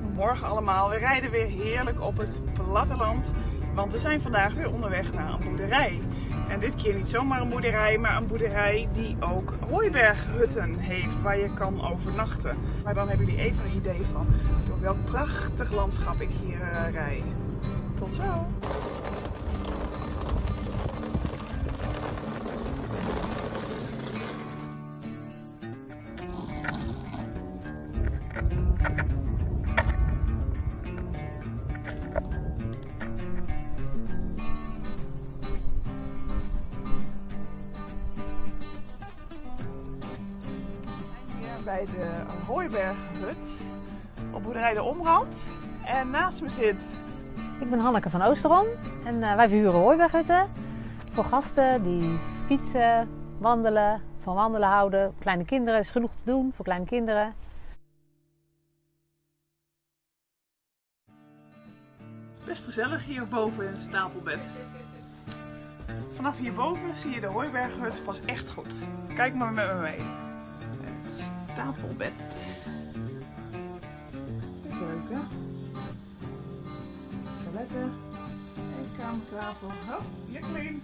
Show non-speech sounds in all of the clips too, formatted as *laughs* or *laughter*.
Goedemorgen allemaal. We rijden weer heerlijk op het platteland. Want we zijn vandaag weer onderweg naar een boerderij. En dit keer niet zomaar een boerderij, maar een boerderij die ook hooiberghutten heeft waar je kan overnachten. Maar dan hebben jullie even een idee van door welk prachtig landschap ik hier uh, rij. Tot zo! Bij de Hooiberghut op boerderij De Omrand. En naast me zit... Ik ben Hanneke van Oosterom en uh, wij verhuren hooiberghutten voor gasten die fietsen, wandelen, van wandelen houden. Kleine kinderen, is genoeg te doen voor kleine kinderen. Best gezellig hier boven in het stapelbed. Vanaf hierboven zie je de hooiberghut pas echt goed. Kijk maar met me mee tafelbed. De keuken. Toiletten. Eetkamertafel. Oh, Jacqueline.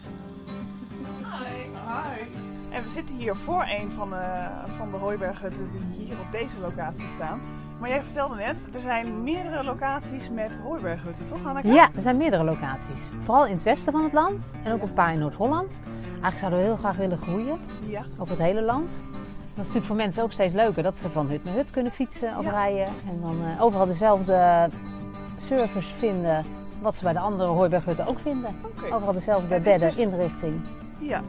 Hi. Hi. En we zitten hier voor een van de, van de hooiberghutten die hier op deze locatie staan. Maar jij vertelde net, er zijn meerdere locaties met hooiberghutten, toch Hanneke? Ja, er zijn meerdere locaties. Vooral in het westen van het land en ook een paar in Noord-Holland. Eigenlijk zouden we heel graag willen groeien ja. over het hele land. Dat is natuurlijk voor mensen ook steeds leuker dat ze van hut naar hut kunnen fietsen of rijden. En dan uh, overal dezelfde service vinden wat ze bij de andere hooiberghutten ook vinden. Okay. Overal dezelfde bedden, dus... inrichting. Ja,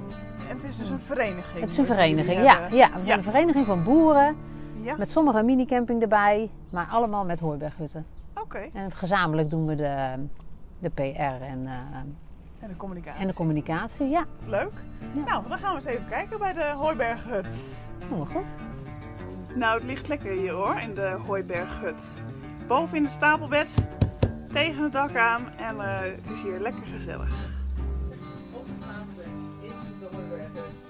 en het is dus een vereniging. Het is een vereniging, ja. ja. Een vereniging van boeren. Ja. Met sommige minicamping erbij, maar allemaal met hooiberghutten. Oké. En gezamenlijk doen we de, de PR en... Uh, en de communicatie. En de communicatie, ja. Leuk. Ja. Nou, dan gaan we eens even kijken bij de Hooiberghut. Helemaal goed. Nou, het ligt lekker hier hoor, in de Hooiberghut. Boven in het stapelbed, tegen het dak aan en uh, het is hier lekker gezellig. Op het stapelbed in de Hooiberghut.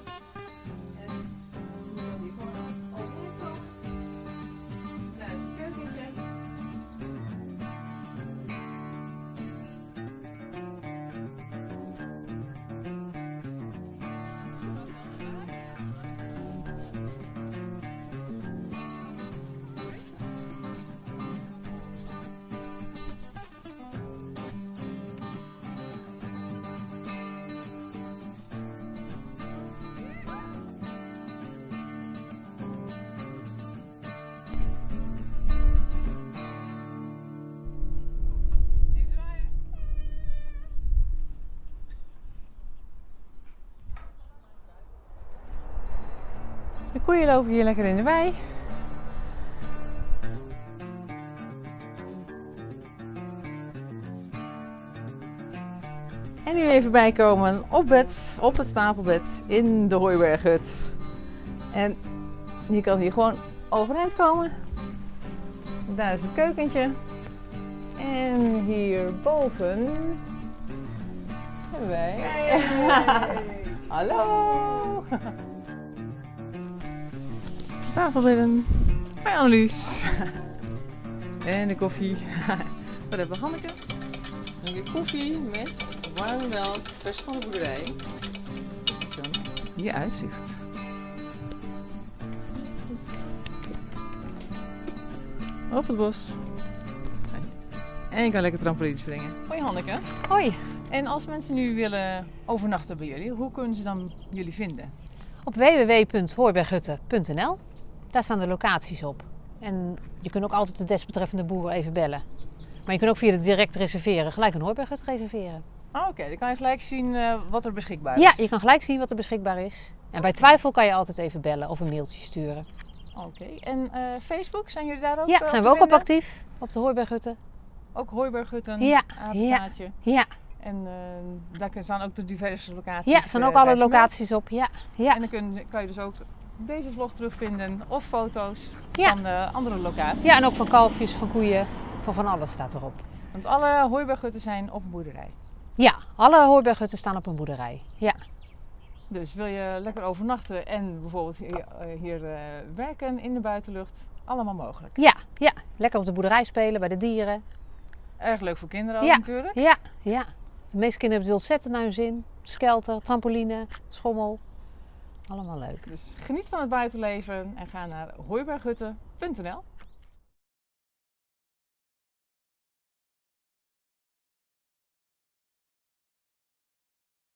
De koeien lopen hier lekker in de wei. En nu even bijkomen op, bed, op het stapelbed in de Hooiberghut. En je kan hier gewoon overeind komen. Daar is het keukentje. En hierboven hebben wij... Hey. *laughs* Hallo! *laughs* Tafelbedden bij Annelies. *laughs* en de koffie. *laughs* Wat hebben we Hanneke? En weer koffie met warme melk, vers van de boerderij. Zo, hier uitzicht. Op het bos. En je kan lekker trampoline springen. Hoi Hanneke. Hoi. En als mensen nu willen overnachten bij jullie, hoe kunnen ze dan jullie vinden? Op www.hooiberghutten.nl daar staan de locaties op. En je kunt ook altijd de desbetreffende boer even bellen. Maar je kunt ook via de direct reserveren gelijk een hooiberghut reserveren. Oh, Oké, dan kan je gelijk zien uh, wat er beschikbaar is. Ja, je kan gelijk zien wat er beschikbaar is. En bij twijfel kan je altijd even bellen of een mailtje sturen. Oké, en uh, Facebook, zijn jullie daar ook Ja, uh, zijn we ook op actief op de hooiberghutten. Ook hooiberghutten, ja, ja, ja. En daar staan ook de diverse locaties Ja, er staan ook alle locaties op, ja. ja. En dan kun, kan je dus ook deze vlog terugvinden of foto's van uh, andere locaties. Ja, en ook van kalfjes, van koeien, van van alles staat erop. Want alle hooiberghutten zijn op een boerderij. Ja, alle hooiberghutten staan op een boerderij. Ja. Dus wil je lekker overnachten en bijvoorbeeld hier, eh, eh, werken in de buitenlucht, allemaal mogelijk. Ja, ja, lekker op de boerderij spelen bij de dieren. Erg leuk voor kinderen ook natuurlijk. Ja, ja. De meeste kinderen hebben het ontzettend naar hun zin. Skelter, trampoline, schommel. Allemaal leuk. Dus geniet van het buitenleven en ga naar hooiberghutten.nl.